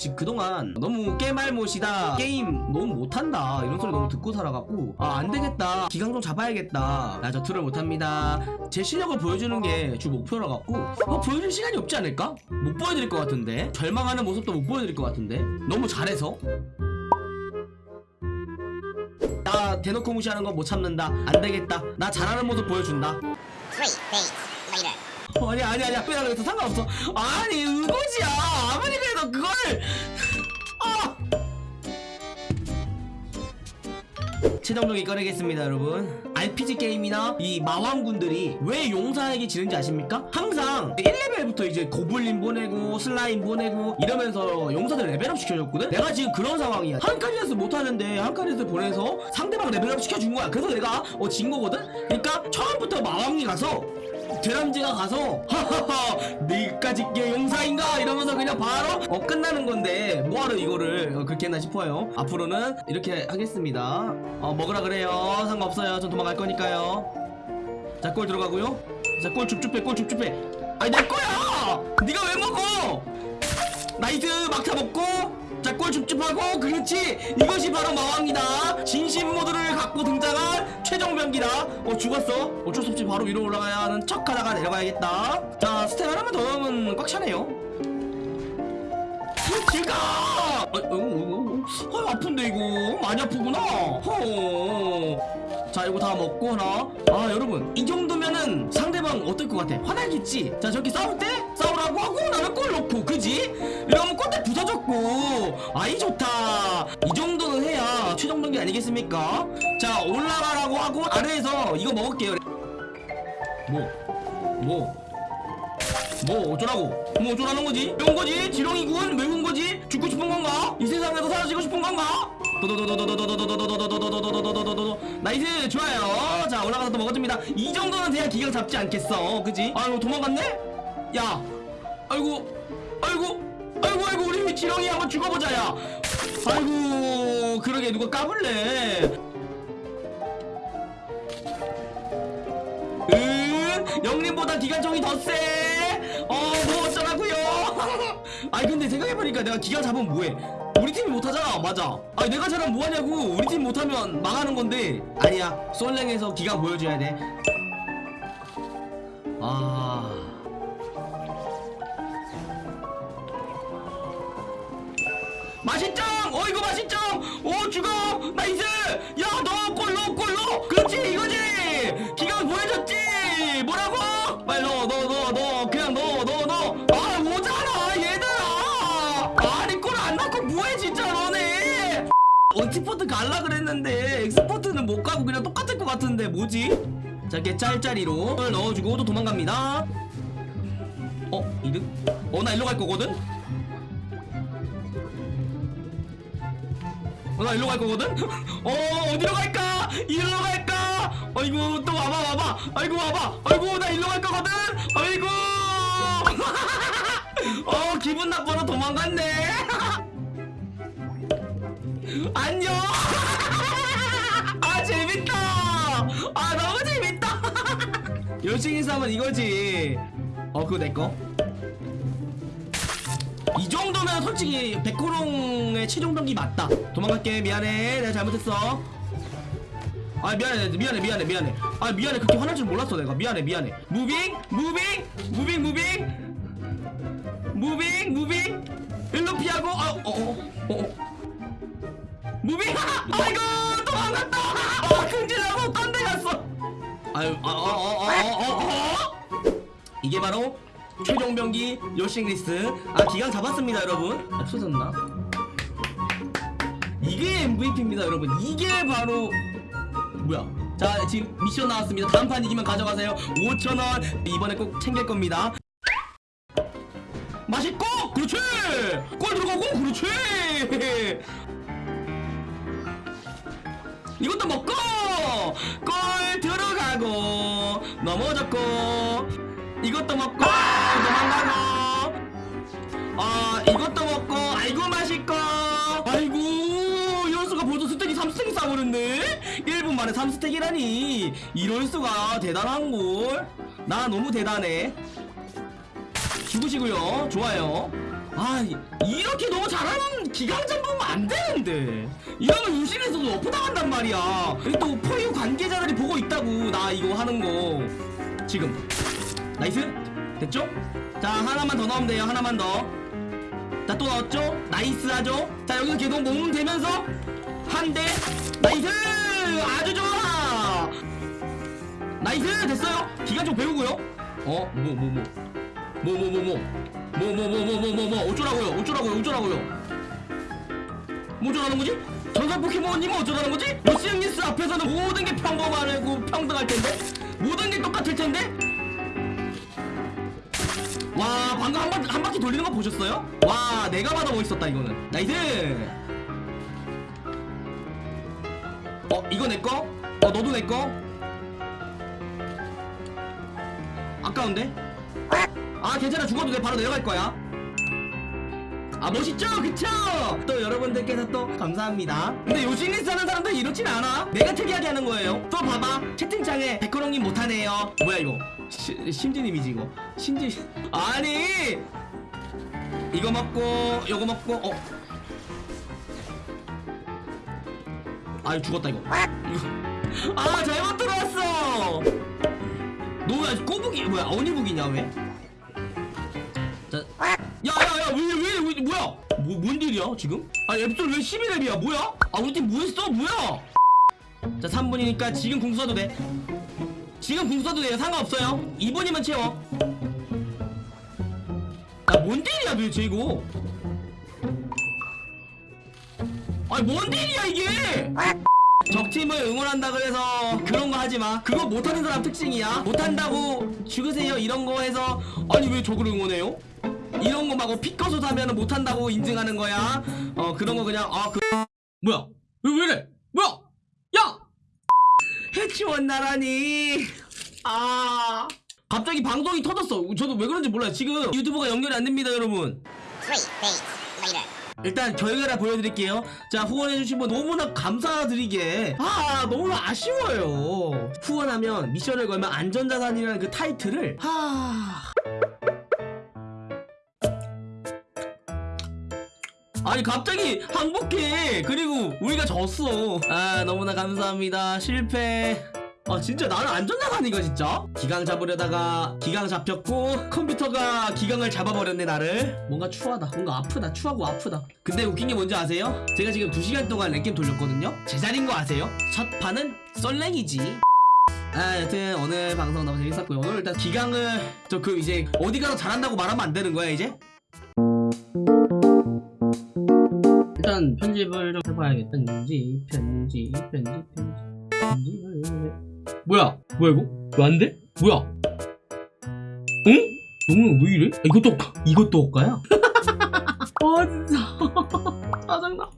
지금 그동안 너무 깨말못이다 게임 너무 못한다 이런 소리 너무 듣고 살아갖고 아 안되겠다 기강 좀 잡아야겠다 나 저투를 못합니다. 제 실력을 보여주는 게 주 목표라 갖고 뭐 어, 보여줄 시간이 없지 않을까? 못 보여드릴 것 같은데? 절망하는 모습도 못 보여드릴 것 같은데? 너무 잘해서? 나 대놓고 무시하는 거 못 참는다 안되겠다 나 잘하는 모습 보여준다. 3, 8, 9, 9. 어, 아니 아니 아니 그냥 그래도 상관없어. 아니 이거지야. 아무리 그래도 그걸. 어! 아 최종적이 꺼내겠습니다 여러분. RPG 게임이나 이 마왕군들이 왜 용사에게 지는지 아십니까? 항상 1레벨부터 이제 고블린 보내고 슬라임 보내고 이러면서 용사들 레벨업 시켜줬거든? 내가 지금 그런 상황이야. 한 칸에서 못하는데 한 칸에서 보내서 상대방 레벨업 시켜준 거야. 그래서 내가 어 진 거거든? 그러니까 처음부터 마왕이 가서 드럼즈가 가서 하하하 내일까지 게 용사인가? 이러면서 그냥 바로 어 끝나는 건데 뭐하러 이거를 어, 그렇게 했나 싶어요. 앞으로는 이렇게 하겠습니다. 어 먹으라 그래요. 상관없어요. 전 도망갈 거니까요. 자 골 들어가고요. 자 골 줍줍해 골 줍줍해. 아니 내 거야! 네가 왜 먹어? nice! 막차 먹고! 자 골 줍줍하고 그렇지! 이것이 바로 마왕이다. 진심 모드를 갖고 등장한 최종병기다. 어 죽었어? 어쩔 수 없이 바로 위로 올라가야 하는 척 하다가 내려가야겠다. 자 stack 하나만 더 넣으면 꽉 차네요. 그러니까 어, 어, 어, 어, 아픈데 이거. 많이 아프구나. 허자 이거 다 먹고 하나. 아 여러분 이 정도면은 상대방 어떨 것 같아? 화나겠지? 자 저기 싸울 때? 싸우라고 하고 나는 꼴 놓고 그지? 이러면 꼴대 부서졌고. 아이 좋다. 있겠습니까? 자 올라가라고 하고 아래에서 이거 먹을게요 뭐뭐 뭐 뭐. 어쩌라고 뭐 어쩌라는 거지? 왜 온 거지? 지렁이군? 왜 온 거지? 죽고 싶은 건가? 이 세상에서 사라지고 싶은 건가? nice 좋아요 자 올라가서 또 먹어줍니다 이 정도는 돼야 기강 잡지 않겠어 그지? 아유 도망갔네? 야 아이고 아이고 아이고 아이고 우리 지렁이 한번 죽어보자 야 아이고 그러게 누가 까불래? 응? 영림보다 기관총이 더세? 어뭐 어쩌라고요? 아니 근데 생각해보니까 내가 기관 잡으면 뭐해? 우리 팀이 못하잖아. 맞아. 아니 내가 잘하면 뭐하냐고. 우리 팀 못하면 망하는 건데. 아니야. 솔랭에서 기관 보여줘야 돼. 아. 맛있죠? 어 이거 맛있죠? 오 죽어 nice 야 너 골로 골로 그렇지 이거지 기가 보여줬지 뭐라고 빨리 넣어 넣어 넣어 넣어 그냥 넣어 넣어 넣어 아 오잖아 얘들아 아니 골 안 넣고 뭐해 진짜 너네 expert 갈라 그랬는데 expert는 못 가고 그냥 똑같을 것 같은데 뭐지? 자 이렇게 짤짤이로 넣어주고 또 도망갑니다 어? 이득? 어나 일로 갈 거거든? 어, 나 일로 갈 거거든? 어, 어디로 갈까? 일로 갈까? 아이고, 또 와봐, 와봐. 아이고, 와봐. 아이고, 나 일로 갈 거거든? 아이고! 어, 기분 나빠서 도망갔네. 안녕! 아, 재밌다! 아, 너무 재밌다! 열심히 싸면 이거지. 어, 그거 내 거. 이 정도면 솔직히 백호롱의 최종 병기 맞다. 도망갈게. 미안해. 내가 잘못했어. 아 미안해. 미안해. 미안해. 미안해. 아 미안해. 그렇게 화날 줄 몰랐어 내가. 미안해. 미안해. moving? moving? moving moving? moving moving? 일로 피하고. 아어어 어, 어, 어. 무 최종 병기 요씽리스 아 기강 잡았습니다 여러분. 아, 없어졌나? 이게 MVP입니다 여러분. 이게 바로 뭐야? 자 지금 미션 나왔습니다. 다음 판 이기면 가져가세요. 5천원. 이번에 꼭 챙길 겁니다. 맛있고 그렇지! 골 들어가고 그렇지! 이것도 먹고 골 들어가고 넘어졌고 이것도 먹고 도망가고 아 이것도 먹고 아이고 맛있고. 아이고 이럴 수가 벌써 스택이 3스택이 싸버렸네? 1분 만에 3스택이라니. 이럴 수가. 대단한걸. 나 너무 대단해. 죽으시고요. 좋아요. 아 이- 이렇게 너무 잘하는 기강전 보면 안 되는데. 이러면 요씽리스도 nerf 당한단 말이야. 또 포유 관계자들이 보고 있다고 나 이거 하는 거. 지금 nice. 됐죠? 자 하나만 더 넣으면 돼요 하나만 더 자 또 넣었죠? nice 하죠? 자 여기서 계속 몸 대면서 한 대. nice! 아주 좋아! nice! 됐어요. 기관총 배우고요. 어 뭐 뭐 뭐. 뭐 뭐 뭐 뭐. 뭐 뭐 뭐 뭐 뭐 어쩌라고요? 어쩌라고요? 어쩌라고요? 뭐 어쩌라는 거지? 전설 포켓몬님은 어쩌라는 거지? 요씽리스 앞에서는 모든 게 평범하고 평등할 텐데? 모든 게 똑같을 텐데 와 방금 한, 바, 한 바퀴 돌리는 거 보셨어요? 와 내가 봐도 멋있었다 이거는. nice! 어 이거 내꺼? 어 너도 내꺼? 아까운데? 아 괜찮아. 죽어도 돼. 바로 내려갈 거야. 아 멋있죠? 그쵸? 또 여러분들께서 또 감사합니다. 근데 요시니스 하는 사람들 이렇진 않아. 내가 특이하게 하는 거예요. 또 봐봐. 채팅창에 백호롱님 못하네요. 뭐야 이거 시, 심지님이지 이거 심지 아니 이거 먹고 요거 먹고 어 아이 죽었다 이거 이거 아 잘못 들어왔어 너왜 꼬북이 뭐야 어니북이냐 왜? 자, 야야야 왜왜 왜, 뭐야? 뭐, 뭔 일이야 지금? 아 앱솔 왜 11렙이야 뭐야? 아 우리 팀 뭐했어 뭐야? 자 3분이니까 지금 궁 써도 돼 지금 궁 써도 돼요 상관없어요 2분이면 채워 야뭔 딜이야 도대체 이거 아니 뭔 딜이야 이게 적팀을 응원한다 그래서 그런 거 하지 마. 그거 못하는 사람 특징이야. 못한다고 죽으세요 이런 거 해서 아니 왜 저걸 응원해요? 이런 거 막고 피커서 사면은 못한다고 인증하는 거야. 어 그런 거 그냥 아 그 뭐야? 왜, 왜 이래? 뭐야? 야! 해치원 나라니. 아 갑자기 방송이 터졌어. 저도 왜 그런지 몰라요. 지금 유튜브가 연결이 안 됩니다, 여러분. 일단 결과를 보여드릴게요. 자 후원해주신 분 너무나 감사드리게 아 너무 아쉬워요. 후원하면 미션을 걸면 안전자산이라는 그 타이틀을 하 아니 갑자기 항복해. 그리고 우리가 졌어. 아 너무나 감사합니다. 실패. 아 진짜 나는 안전자산이가 진짜? 기강 잡으려다가 기강 잡혔고 컴퓨터가 기강을 잡아버렸네 나를. 뭔가 추하다. 뭔가 아프다. 추하고 아프다. 근데 웃긴 게 뭔지 아세요? 제가 지금 2시간 동안 랭겜 돌렸거든요? 제자리인 거 아세요? 첫 판은 썰랭이지. 아 여튼 오늘 방송 너무 재밌었고요 오늘 일단 기강을 저 그 이제 어디 가서 잘한다고 말하면 안 되는 거야 이제? 일단 편집을 좀 해봐야겠다 편집 편집 편집 편집 편집을 해 뭐야 뭐야 이거 왜 안 돼? 뭐야 응? 너무 왜 이래? 아, 이것도 이것도 엇가야? 아 진짜 짜증나